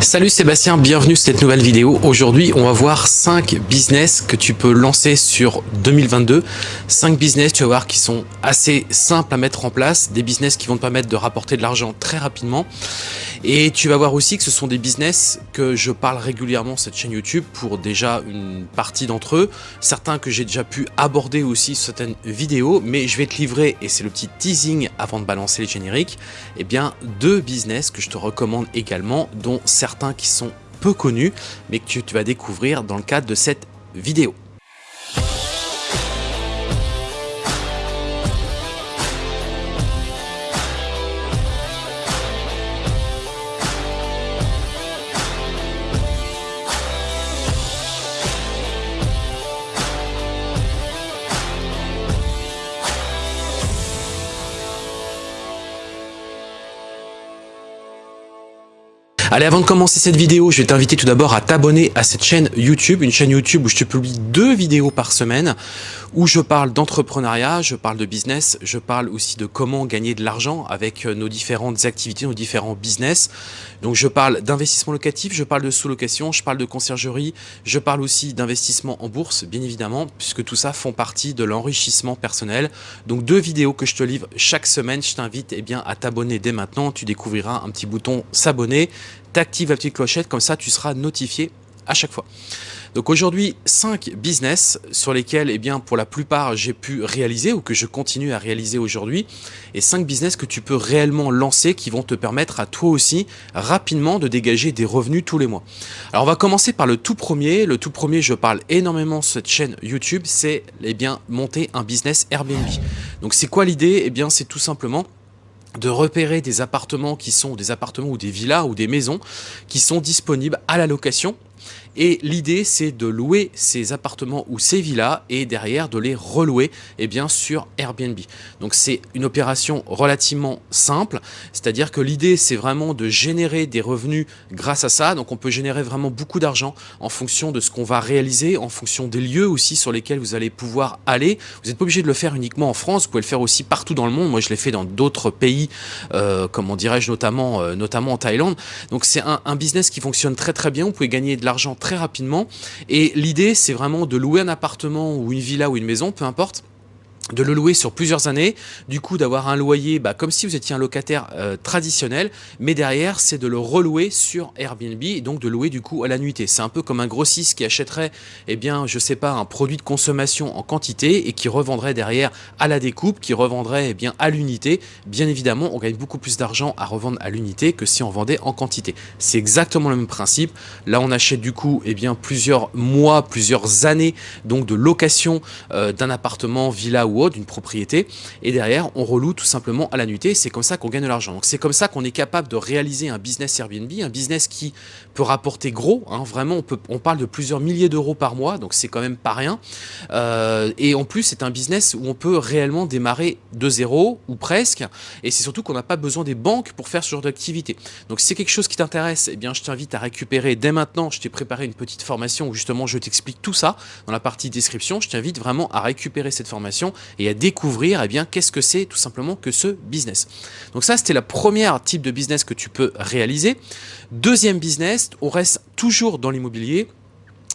Salut Sébastien, bienvenue sur cette nouvelle vidéo. Aujourd'hui, on va voir 5 business que tu peux lancer sur 2022. 5 business, tu vas voir, qui sont assez simples à mettre en place. Des business qui vont te permettre de rapporter de l'argent très rapidement. Et tu vas voir aussi que ce sont des business que je parle régulièrement cette chaîne YouTube pour déjà une partie d'entre eux. Certains que j'ai déjà pu aborder aussi sur certaines vidéos. Mais je vais te livrer, et c'est le petit teasing avant de balancer les génériques, eh bien deux business que je te recommande également, dont certains qui sont peu connus, mais que tu vas découvrir dans le cadre de cette vidéo. Allez, avant de commencer cette vidéo, je vais t'inviter tout d'abord à t'abonner à cette chaîne YouTube, une chaîne YouTube où je te publie deux vidéos par semaine, où je parle d'entrepreneuriat, je parle de business, je parle aussi de comment gagner de l'argent avec euh, nos différentes activités, nos différents business. Donc je parle d'investissement locatif, je parle de sous-location, je parle de conciergerie, je parle aussi d'investissement en bourse, bien évidemment, puisque tout ça font partie de l'enrichissement personnel. Donc deux vidéos que je te livre chaque semaine, je t'invite eh bien à t'abonner dès maintenant, tu découvriras un petit bouton s'abonner t'actives la petite clochette, comme ça tu seras notifié à chaque fois. Donc aujourd'hui, 5 business sur lesquels, eh bien, pour la plupart, j'ai pu réaliser ou que je continue à réaliser aujourd'hui. Et 5 business que tu peux réellement lancer qui vont te permettre à toi aussi rapidement de dégager des revenus tous les mois. Alors on va commencer par le tout premier. Le tout premier, je parle énormément sur cette chaîne YouTube, c'est eh bien monter un business Airbnb. Donc c'est quoi l'idée? Eh bien c'est tout simplement de repérer des appartements qui sont des appartements ou des villas ou des maisons qui sont disponibles à la location et l'idée, c'est de louer ces appartements ou ces villas et derrière de les relouer eh bien, sur Airbnb. Donc c'est une opération relativement simple, c'est-à-dire que l'idée, c'est vraiment de générer des revenus grâce à ça. Donc on peut générer vraiment beaucoup d'argent en fonction de ce qu'on va réaliser, en fonction des lieux aussi sur lesquels vous allez pouvoir aller. Vous n'êtes pas obligé de le faire uniquement en France, vous pouvez le faire aussi partout dans le monde. Moi, je l'ai fait dans d'autres pays, euh, comment dirais-je, notamment, euh, notamment en Thaïlande. Donc c'est un, un business qui fonctionne très très bien. Vous pouvez gagner de l'argent très rapidement. Et l'idée, c'est vraiment de louer un appartement ou une villa ou une maison, peu importe, de le louer sur plusieurs années, du coup d'avoir un loyer bah, comme si vous étiez un locataire euh, traditionnel, mais derrière c'est de le relouer sur Airbnb et donc de louer du coup à la nuitée. C'est un peu comme un grossiste qui achèterait, eh bien je sais pas, un produit de consommation en quantité et qui revendrait derrière à la découpe, qui revendrait eh bien à l'unité. Bien évidemment, on gagne beaucoup plus d'argent à revendre à l'unité que si on vendait en quantité. C'est exactement le même principe. Là on achète du coup eh bien plusieurs mois, plusieurs années donc de location euh, d'un appartement, villa ou d'une propriété, et derrière, on reloue tout simplement à la nuitée, c'est comme ça qu'on gagne de l'argent. Donc c'est comme ça qu'on est capable de réaliser un business Airbnb, un business qui peut rapporter gros, hein, vraiment, on, peut, on parle de plusieurs milliers d'euros par mois, donc c'est quand même pas rien. Euh, et en plus, c'est un business où on peut réellement démarrer de zéro, ou presque, et c'est surtout qu'on n'a pas besoin des banques pour faire ce genre d'activité. Donc si c'est quelque chose qui t'intéresse, eh bien je t'invite à récupérer dès maintenant, je t'ai préparé une petite formation où justement je t'explique tout ça dans la partie description, je t'invite vraiment à récupérer cette formation et à découvrir eh bien qu'est-ce que c'est tout simplement que ce business. Donc ça c'était la première type de business que tu peux réaliser. Deuxième business, on reste toujours dans l'immobilier.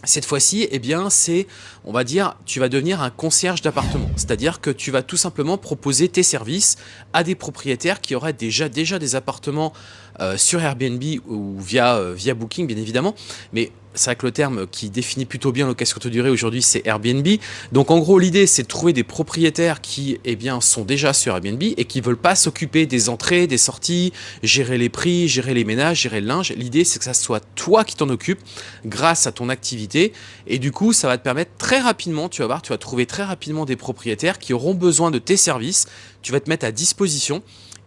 Cette fois-ci, eh c'est, on va dire, tu vas devenir un concierge d'appartement. C'est-à-dire que tu vas tout simplement proposer tes services à des propriétaires qui auraient déjà, déjà des appartements euh, sur Airbnb ou via, euh, via Booking, bien évidemment. Mais c'est vrai que le terme qui définit plutôt bien location courte durée aujourd'hui, c'est Airbnb. Donc en gros, l'idée, c'est de trouver des propriétaires qui eh bien, sont déjà sur Airbnb et qui ne veulent pas s'occuper des entrées, des sorties, gérer les prix, gérer les ménages, gérer le linge. L'idée, c'est que ça soit toi qui t'en occupes grâce à ton activité. Et du coup, ça va te permettre très rapidement, tu vas voir, tu vas trouver très rapidement des propriétaires qui auront besoin de tes services. Tu vas te mettre à disposition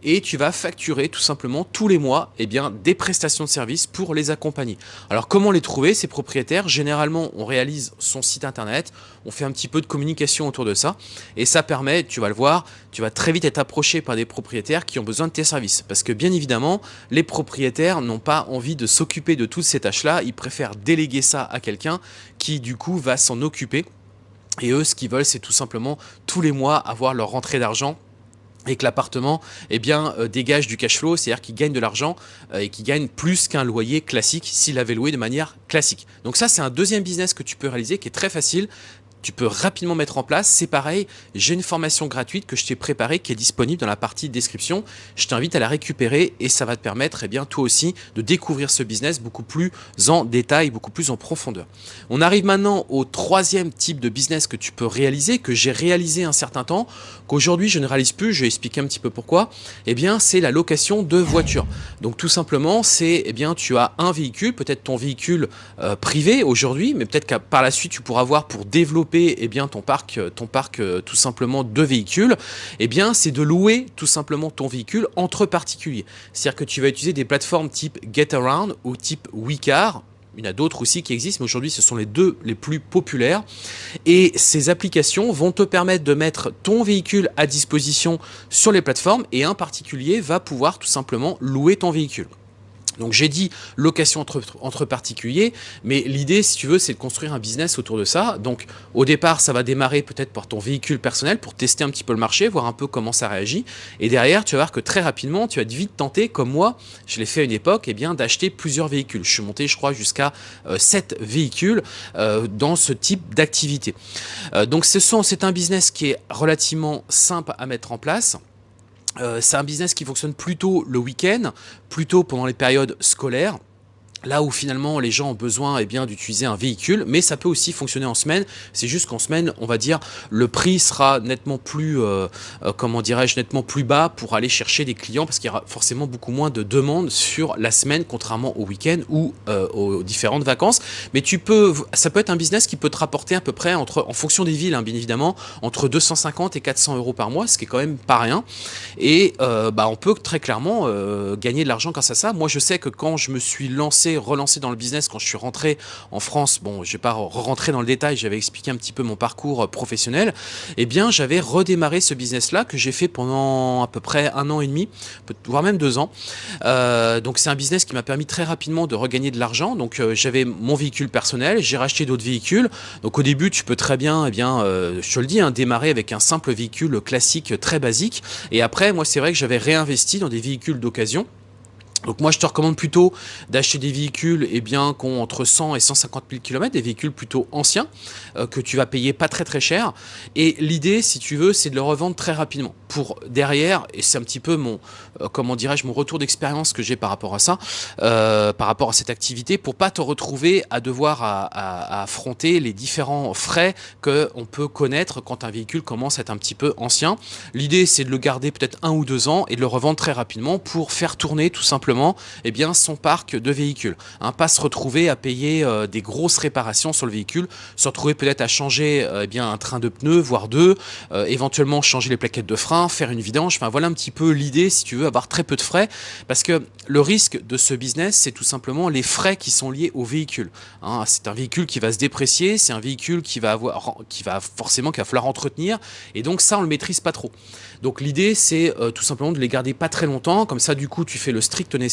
et tu vas facturer tout simplement tous les mois eh des prestations de services pour les accompagner. Alors comment les trouver ces propriétaires? Généralement on réalise son site internet, on fait un petit peu de communication autour de ça et ça permet, tu vas le voir, tu vas très vite être approché par des propriétaires qui ont besoin de tes services. Parce que bien évidemment, les propriétaires n'ont pas envie de s'occuper de toutes ces tâches-là, ils préfèrent déléguer ça à quelqu'un qui du coup va s'en occuper. Et eux, ce qu'ils veulent, c'est tout simplement tous les mois avoir leur rentrée d'argent et que l'appartement eh bien euh, dégage du cash flow, c'est-à-dire qu'il gagne de l'argent euh, et qu'il gagne plus qu'un loyer classique s'il avait loué de manière classique. Donc ça c'est un deuxième business que tu peux réaliser qui est très facile, tu peux rapidement mettre en place. C'est pareil, j'ai une formation gratuite que je t'ai préparée qui est disponible dans la partie description. Je t'invite à la récupérer et ça va te permettre eh bien, toi aussi de découvrir ce business beaucoup plus en détail, beaucoup plus en profondeur. On arrive maintenant au troisième type de business que tu peux réaliser, que j'ai réalisé un certain temps, qu'aujourd'hui je ne réalise plus, je vais expliquer un petit peu pourquoi. Eh bien, c'est la location de voitures. Donc tout simplement, c'est eh bien tu as un véhicule, peut-être ton véhicule euh, privé aujourd'hui, mais peut-être que par la suite tu pourras voir pour développer eh bien, ton parc, ton parc euh, tout simplement de véhicules, eh bien, c'est de louer tout simplement ton véhicule entre particuliers. C'est-à-dire que tu vas utiliser des plateformes type GetAround ou type WeCar, il y en a d'autres aussi qui existent, mais aujourd'hui, ce sont les deux les plus populaires. Et ces applications vont te permettre de mettre ton véhicule à disposition sur les plateformes et un particulier va pouvoir tout simplement louer ton véhicule. Donc j'ai dit location entre, particuliers, mais l'idée, si tu veux, c'est de construire un business autour de ça. Donc au départ, ça va démarrer peut-être par ton véhicule personnel pour tester un petit peu le marché, voir un peu comment ça réagit. Et derrière, tu vas voir que très rapidement, tu vas vite tenter, comme moi, je l'ai fait à une époque, eh bien d'acheter plusieurs véhicules. Je suis monté, je crois, jusqu'à 7 euh, véhicules euh, dans ce type d'activité. Euh, donc c'est un business qui est relativement simple à mettre en place. Euh, c'est un business qui fonctionne plutôt le week-end, plutôt pendant les périodes scolaires là où finalement les gens ont besoin eh bien d'utiliser un véhicule, mais ça peut aussi fonctionner en semaine. C'est juste qu'en semaine, on va dire, le prix sera nettement plus, euh, euh, comment dirais-je, nettement plus bas pour aller chercher des clients parce qu'il y aura forcément beaucoup moins de demandes sur la semaine, contrairement au week-end ou euh, aux différentes vacances. Mais tu peux, ça peut être un business qui peut te rapporter à peu près entre, en fonction des villes, hein, bien évidemment, entre 250 et 400 euros par mois, ce qui est quand même pas rien. Et bah, on peut très clairement gagner de l'argent grâce à ça. Moi, je sais que quand je me suis lancé relancé dans le business quand je suis rentré en France. Bon, je vais pas rentrer dans le détail, j'avais expliqué un petit peu mon parcours euh, professionnel. Eh bien, j'avais redémarré ce business-là que j'ai fait pendant à peu près un an et demi, voire même deux ans. Euh, donc, c'est un business qui m'a permis très rapidement de regagner de l'argent. Donc, euh, j'avais mon véhicule personnel, j'ai racheté d'autres véhicules. Donc, au début, tu peux très bien, eh bien, je te le dis, hein, démarrer avec un simple véhicule classique très basique. Et après, moi, c'est vrai que j'avais réinvesti dans des véhicules d'occasion. Donc moi je te recommande plutôt d'acheter des véhicules eh bien, qui ont entre 100 et 150 000 km, des véhicules plutôt anciens, euh, que tu vas payer pas très très cher. Et l'idée, si tu veux, c'est de le revendre très rapidement. Pour derrière, et c'est un petit peu mon, euh, comment dirais-je, mon retour d'expérience que j'ai par rapport à ça, euh, par rapport à cette activité, pour pas te retrouver à devoir à, affronter les différents frais qu'on peut connaître quand un véhicule commence à être un petit peu ancien. L'idée, c'est de le garder peut-être un ou deux ans et de le revendre très rapidement pour faire tourner tout simplement eh bien, son parc de véhicules. Pas se retrouver à payer euh, des grosses réparations sur le véhicule, se retrouver peut-être à changer euh, eh un train de pneus, voire deux, euh, éventuellement changer les plaquettes de frein, faire une vidange. Enfin, voilà un petit peu l'idée, si tu veux, avoir très peu de frais. Parce que le risque de ce business, c'est tout simplement les frais qui sont liés au véhicule. Hein, c'est un véhicule qui va se déprécier, c'est un véhicule qui va, avoir, qui va forcément qu'il va falloir entretenir. Et donc ça, on le maîtrise pas trop. Donc l'idée, c'est tout simplement de les garder pas très longtemps. Comme ça, du coup, tu fais le strict nécessaire,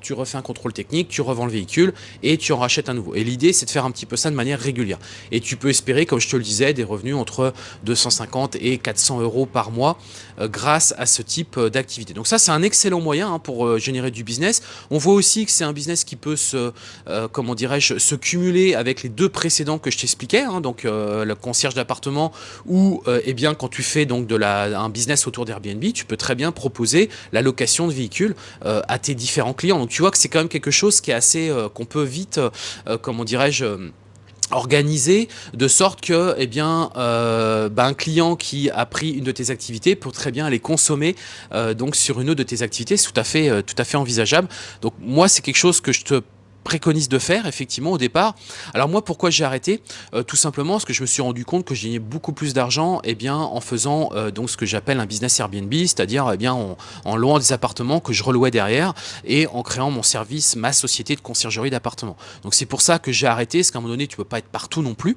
tu refais un contrôle technique, tu revends le véhicule et tu en rachètes un nouveau. Et l'idée, c'est de faire un petit peu ça de manière régulière. Et tu peux espérer, comme je te le disais, des revenus entre 250 et 400 euros par mois euh, grâce à ce type euh, d'activité. Donc ça, c'est un excellent moyen hein, pour euh, générer du business. On voit aussi que c'est un business qui peut se, comment dirais-je, se cumuler avec les deux précédents que je t'expliquais, hein, donc le concierge d'appartement ou eh bien quand tu fais donc de la, un business autour d'Airbnb, tu peux très bien proposer la location de véhicules à tes différents clients. Donc tu vois que c'est quand même quelque chose qui est assez, euh, qu'on peut vite, euh, comment dirais-je, euh, organiser de sorte que eh bien bah, un client qui a pris une de tes activités peut très bien aller consommer donc sur une de tes activités c'est tout à fait tout à fait envisageable donc moi c'est quelque chose que je te préconise de faire effectivement au départ. Alors moi pourquoi j'ai arrêté? Euh, Tout simplement parce que je me suis rendu compte que j'ai beaucoup plus d'argent et eh bien en faisant euh, donc ce que j'appelle un business Airbnb, c'est-à-dire eh bien en, en, louant des appartements que je relouais derrière et en créant mon service, ma société de conciergerie d'appartements. Donc c'est pour ça que j'ai arrêté, parce qu'à un moment donné tu peux pas être partout non plus.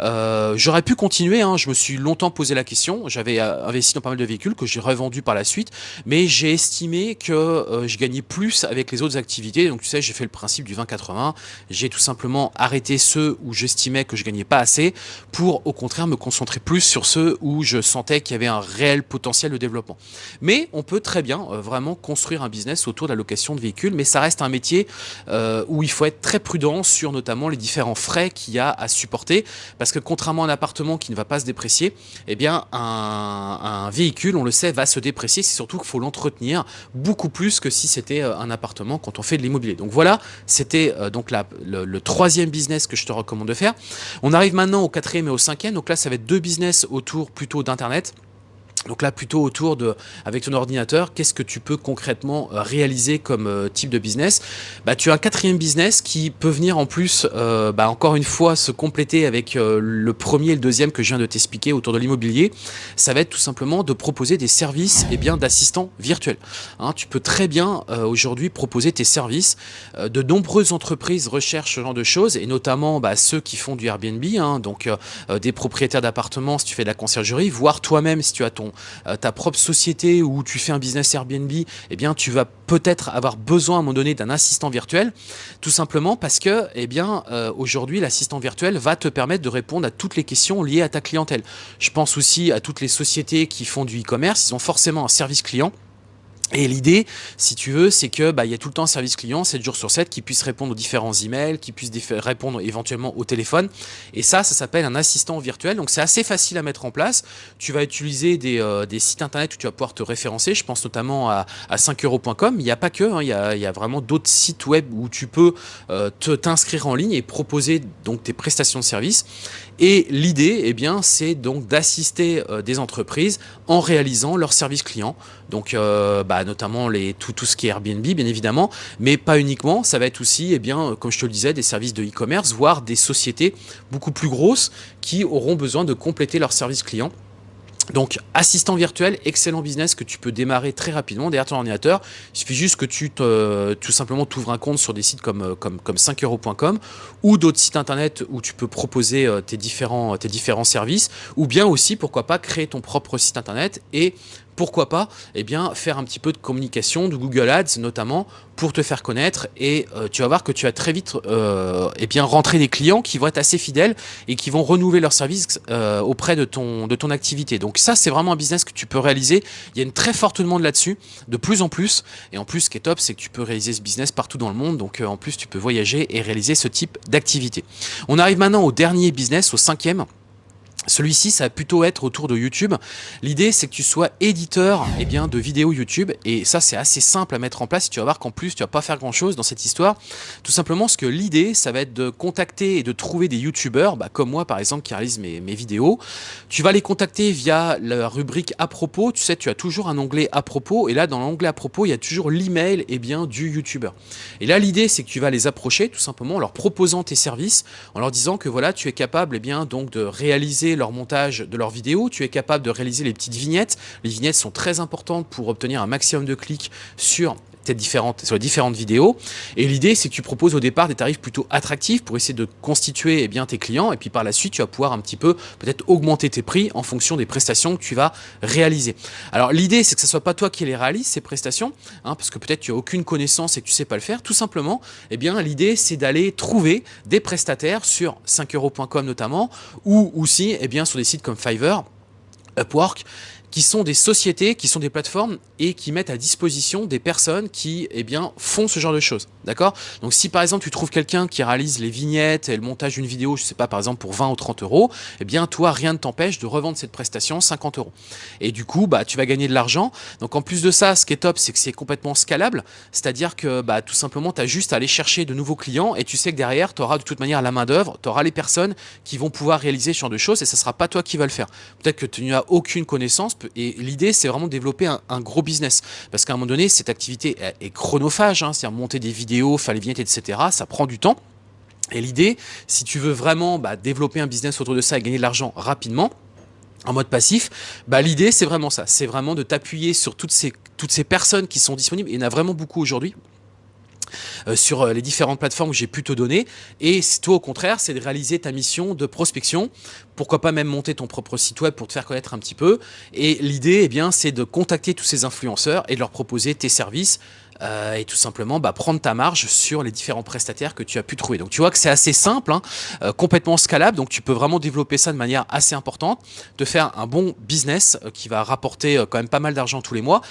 Euh, j'aurais pu continuer, hein. je me suis longtemps posé la question, j'avais investi dans pas mal de véhicules que j'ai revendus par la suite, mais j'ai estimé que je gagnais plus avec les autres activités, donc tu sais j'ai fait le principe du 20 20-80. J'ai tout simplement arrêté ceux où j'estimais que je gagnais pas assez pour au contraire me concentrer plus sur ceux où je sentais qu'il y avait un réel potentiel de développement. Mais on peut très bien euh, vraiment construire un business autour de la location de véhicules, mais ça reste un métier euh, où il faut être très prudent sur notamment les différents frais qu'il y a à supporter, parce que contrairement à un appartement qui ne va pas se déprécier, eh bien un, un véhicule, on le sait, va se déprécier, c'est surtout qu'il faut l'entretenir beaucoup plus que si c'était euh, un appartement quand on fait de l'immobilier. Donc voilà, c'était donc la, le, le troisième business que je te recommande de faire. On arrive maintenant au quatrième et au cinquième, donc là ça va être deux business autour plutôt d'Internet. Donc là, plutôt autour de, avec ton ordinateur, qu'est-ce que tu peux concrètement euh, réaliser comme euh, type de business? Bah, Tu as un quatrième business qui peut venir en plus, euh, bah, encore une fois, se compléter avec le premier et le deuxième que je viens de t'expliquer autour de l'immobilier. Ça va être tout simplement de proposer des services eh d'assistants virtuels. Hein, tu peux très bien aujourd'hui proposer tes services. de nombreuses entreprises recherchent ce genre de choses et notamment bah, ceux qui font du Airbnb, hein, donc des propriétaires d'appartements si tu fais de la conciergerie, voire toi-même si tu as ton euh, ta propre société ou tu fais un business Airbnb, eh bien tu vas peut-être avoir besoin à un moment donné d'un assistant virtuel, tout simplement parce que eh euh, aujourd'hui l'assistant virtuel va te permettre de répondre à toutes les questions liées à ta clientèle. Je pense aussi à toutes les sociétés qui font du e-commerce, ils ont forcément un service client et l'idée, si tu veux, c'est que bah, il y a tout le temps un service client, 7 jours sur 7, qui puisse répondre aux différents emails, qui puisse répondre éventuellement au téléphone. Et ça, ça s'appelle un assistant virtuel. Donc c'est assez facile à mettre en place. Tu vas utiliser des, euh, sites internet où tu vas pouvoir te référencer. Je pense notamment à, à 5euros.com. Il n'y a pas que, hein, il, y a, vraiment d'autres sites web où tu peux euh, t'inscrire en ligne et proposer donc tes prestations de services. Et l'idée, eh bien, c'est donc d'assister euh, des entreprises en réalisant leurs services clients. Donc, euh, bah, notamment les, tout, ce qui est Airbnb, bien évidemment, mais pas uniquement. Ça va être aussi, eh bien, comme je te le disais, des services de e-commerce, voire des sociétés beaucoup plus grosses qui auront besoin de compléter leurs services clients. Donc, assistant virtuel, excellent business que tu peux démarrer très rapidement derrière ton ordinateur. Il suffit juste que tu te, tout simplement t'ouvres un compte sur des sites comme, euh, comme, comme 5euros.com ou d'autres sites internet où tu peux proposer euh, tes différents, tes différents services ou bien aussi, pourquoi pas, créer ton propre site internet et pourquoi pas eh faire un petit peu de communication, de Google Ads notamment, pour te faire connaître et euh, tu vas voir que tu vas très vite euh, eh bien, rentrer des clients qui vont être assez fidèles et qui vont renouveler leur service euh, auprès de ton, de ton activité. Donc ça, c'est vraiment un business que tu peux réaliser. Il y a une très forte demande là-dessus, de plus en plus. Et en plus, ce qui est top, c'est que tu peux réaliser ce business partout dans le monde. Donc en plus, tu peux voyager et réaliser ce type d'activité. On arrive maintenant au dernier business, au cinquième. Celui-ci, ça va plutôt être autour de YouTube. L'idée, c'est que tu sois éditeur eh bien, de vidéos YouTube. Et ça, c'est assez simple à mettre en place. Tu vas voir qu'en plus, tu vas pas faire grand-chose dans cette histoire. Tout simplement, ce que l'idée, ça va être de contacter et de trouver des YouTubeurs, bah, comme moi, par exemple, qui réalisent mes, vidéos. Tu vas les contacter via la rubrique « À propos ». Tu sais, tu as toujours un onglet « À propos ». Et là, dans l'onglet « À propos », il y a toujours l'email eh du YouTuber. Et là, l'idée, c'est que tu vas les approcher, tout simplement, en leur proposant tes services, en leur disant que voilà, tu es capable eh bien, donc, de réaliser leur montage de leurs vidéos, tu es capable de réaliser les petites vignettes. Les vignettes sont très importantes pour obtenir un maximum de clics sur différentes, sur les différentes vidéos. Et l'idée, c'est que tu proposes au départ des tarifs plutôt attractifs pour essayer de constituer eh bien, tes clients. Et puis par la suite, tu vas pouvoir un petit peu peut-être augmenter tes prix en fonction des prestations que tu vas réaliser. Alors l'idée, c'est que ce soit pas toi qui les réalise, ces prestations, hein, parce que peut-être tu as aucune connaissance et que tu sais pas le faire. Tout simplement, eh bien l'idée, c'est d'aller trouver des prestataires sur 5euros.com notamment, ou aussi eh bien, sur des sites comme Fiverr, Upwork, qui sont des sociétés, qui sont des plateformes et qui mettent à disposition des personnes qui eh bien, font ce genre de choses. D'accord? Donc si par exemple tu trouves quelqu'un qui réalise les vignettes et le montage d'une vidéo, je sais pas, par exemple pour 20 ou 30 euros, eh bien toi, rien ne t'empêche de revendre cette prestation 50 euros. Et du coup, bah, tu vas gagner de l'argent. Donc en plus de ça, ce qui est top, c'est que c'est complètement scalable. C'est-à-dire que bah, tout simplement, tu as juste à aller chercher de nouveaux clients et tu sais que derrière, tu auras de toute manière la main d'œuvre, tu auras les personnes qui vont pouvoir réaliser ce genre de choses et ça sera pas toi qui va le faire. Peut-être que tu n'as aucune connaissance, et l'idée, c'est vraiment de développer un, gros business. Parce qu'à un moment donné, cette activité est, chronophage, hein, c'est-à-dire monter des vidéos, faire les vignettes, etc. Ça prend du temps. Et l'idée, si tu veux vraiment bah, développer un business autour de ça et gagner de l'argent rapidement, en mode passif, bah, l'idée c'est vraiment ça, c'est vraiment de t'appuyer sur toutes ces, toutes ces personnes qui sont disponibles, il y en a vraiment beaucoup aujourd'hui, sur euh, les différentes plateformes que j'ai pu te donner. Et toi, au contraire, c'est de réaliser ta mission de prospection. Pourquoi pas même monter ton propre site web pour te faire connaître un petit peu. Et l'idée, eh bien, c'est de contacter tous ces influenceurs et de leur proposer tes services euh, et tout simplement bah, prendre ta marge sur les différents prestataires que tu as pu trouver. Donc tu vois que c'est assez simple, hein, euh, complètement scalable, donc tu peux vraiment développer ça de manière assez importante, de faire un bon business euh, qui va rapporter quand même pas mal d'argent tous les mois.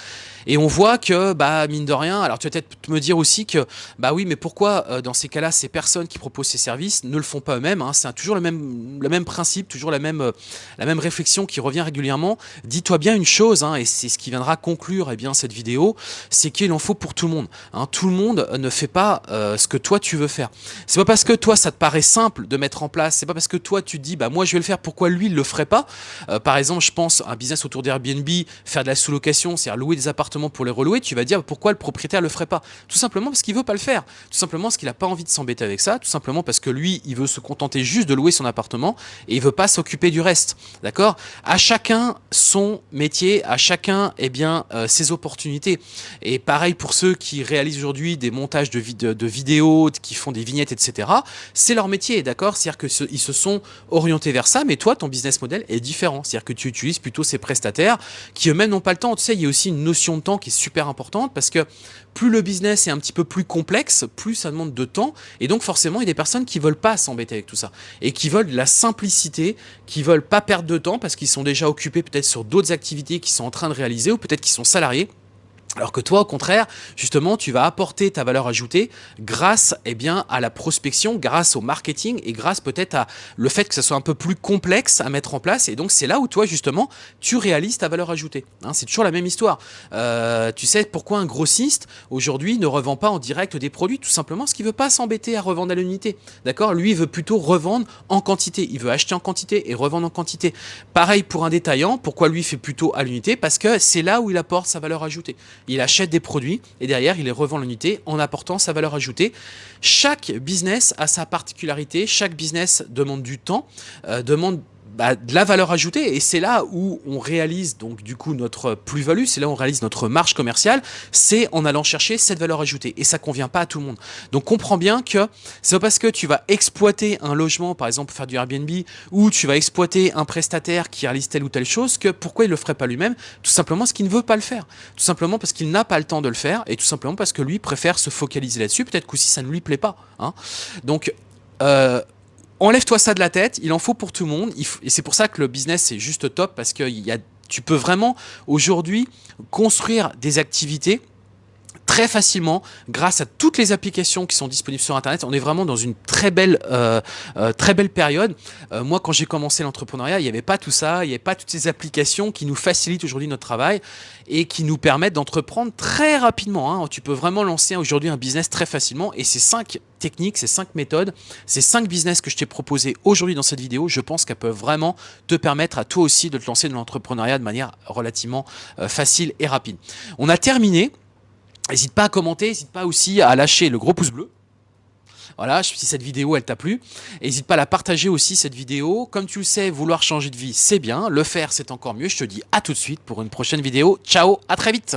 Et on voit que, bah, mine de rien, alors tu vas peut-être me dire aussi que, bah oui, mais pourquoi dans ces cas-là, ces personnes qui proposent ces services ne le font pas eux-mêmes hein, C'est toujours le même, le même principe, toujours la même, la même réflexion qui revient régulièrement. Dis-toi bien une chose, hein, et c'est ce qui viendra conclure eh bien, cette vidéo, c'est qu'il en faut pour tout le monde. Hein. Tout le monde ne fait pas euh, ce que toi tu veux faire. C'est pas parce que toi ça te paraît simple de mettre en place, c'est pas parce que toi tu dis bah moi je vais le faire, pourquoi lui il le ferait pas? Euh, Par exemple, je pense un business autour d'Airbnb, faire de la sous-location, c'est-à-dire louer des appartements pour les relouer, tu vas dire pourquoi le propriétaire le ferait pas Tout simplement parce qu'il veut pas le faire. Tout simplement parce qu'il a pas envie de s'embêter avec ça, tout simplement parce que lui il veut se contenter juste de louer son appartement et il veut pas s'occuper du reste. D'accord? À chacun son métier, à chacun eh bien euh, ses opportunités. Et pareil pour ceux qui réalisent aujourd'hui des montages de, de, vidéos, qui font des vignettes, etc. C'est leur métier, d'accord? C'est-à-dire qu'ils se sont orientés vers ça, mais toi, ton business model est différent. C'est-à-dire que tu utilises plutôt ces prestataires qui eux-mêmes n'ont pas le temps. Tu sais, il y a aussi une notion de temps qui est super importante parce que plus le business est un petit peu plus complexe, plus ça demande de temps. Et donc forcément, il y a des personnes qui veulent pas s'embêter avec tout ça. Et qui veulent de la simplicité, qui veulent pas perdre de temps parce qu'ils sont déjà occupés peut-être sur d'autres activités qu'ils sont en train de réaliser ou peut-être qu'ils sont salariés. Alors que toi, au contraire, justement, tu vas apporter ta valeur ajoutée grâce eh bien, à la prospection, grâce au marketing et grâce peut-être à le fait que ça soit un peu plus complexe à mettre en place. Et donc, c'est là où toi, justement, tu réalises ta valeur ajoutée. Hein, c'est toujours la même histoire. Euh, tu sais pourquoi un grossiste, aujourd'hui, ne revend pas en direct des produits? Tout simplement parce qu'il ne veut pas s'embêter à revendre à l'unité. D'accord? Lui, il veut plutôt revendre en quantité. Il veut acheter en quantité et revendre en quantité. Pareil pour un détaillant. Pourquoi lui fait plutôt à l'unité? Parce que c'est là où il apporte sa valeur ajoutée il achète des produits et derrière, il les revend l'unité en apportant sa valeur ajoutée. Chaque business a sa particularité, chaque business demande du temps, euh, demande bah, de la valeur ajoutée et c'est là où on réalise donc du coup notre plus-value, c'est là où on réalise notre marge commerciale, c'est en allant chercher cette valeur ajoutée et ça convient pas à tout le monde. Donc comprends bien que c'est parce que tu vas exploiter un logement par exemple pour faire du Airbnb ou tu vas exploiter un prestataire qui réalise telle ou telle chose que pourquoi il le ferait pas lui-même? Tout simplement parce qu'il ne veut pas le faire. Tout simplement parce qu'il n'a pas le temps de le faire et tout simplement parce que lui préfère se focaliser là-dessus, peut-être qu'aussi ça ne lui plaît pas. Hein. Donc euh, enlève-toi ça de la tête, il en faut pour tout le monde. et c'est pour ça que le business est juste top parce que tu peux vraiment aujourd'hui construire des activités très facilement grâce à toutes les applications qui sont disponibles sur internet. On est vraiment dans une très belle euh, euh, très belle période. Euh, moi quand j'ai commencé l'entrepreneuriat il n'y avait pas tout ça. Il n'y avait pas toutes ces applications qui nous facilitent aujourd'hui notre travail et qui nous permettent d'entreprendre très rapidement hein. tu peux vraiment lancer aujourd'hui un business très facilement et ces cinq techniques ces cinq méthodes ces cinq business que je t'ai proposé aujourd'hui dans cette vidéo. Je pense qu'elles peuvent vraiment te permettre à toi aussi de te lancer dans l'entrepreneuriat de manière relativement facile et rapide. On a terminé N'hésite pas à commenter, n'hésite pas aussi à lâcher le gros pouce bleu. Voilà, si cette vidéo elle t'a plu, n'hésite pas à la partager aussi cette vidéo. Comme tu le sais, vouloir changer de vie, c'est bien. Le faire, c'est encore mieux. Je te dis à tout de suite pour une prochaine vidéo. Ciao, à très vite